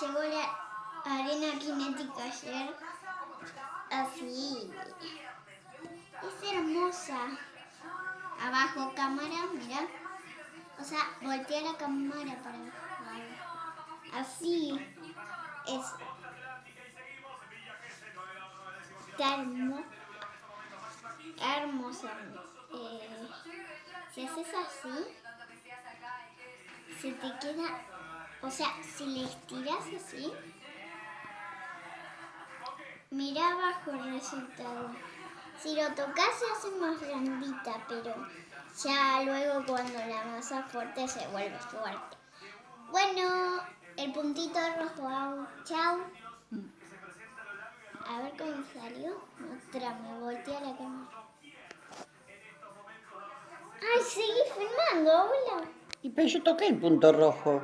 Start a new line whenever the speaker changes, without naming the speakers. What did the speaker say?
llegó la arena cinética ayer. Así. Es hermosa. Abajo cámara, mira. O sea, voltea la cámara para abajo. Así es. Está hermosa. Hermosa. Eh, si haces así, se te queda, o sea, si le estiras así, mira abajo el resultado. Si lo tocas se hace más blandita, pero ya luego cuando la masa fuerte se vuelve fuerte. Bueno, el puntito rojo, chao. A ver cómo salió. me volteé a la cámara. ¡Ay, seguí filmando, hola!
Y pero yo toqué el punto rojo.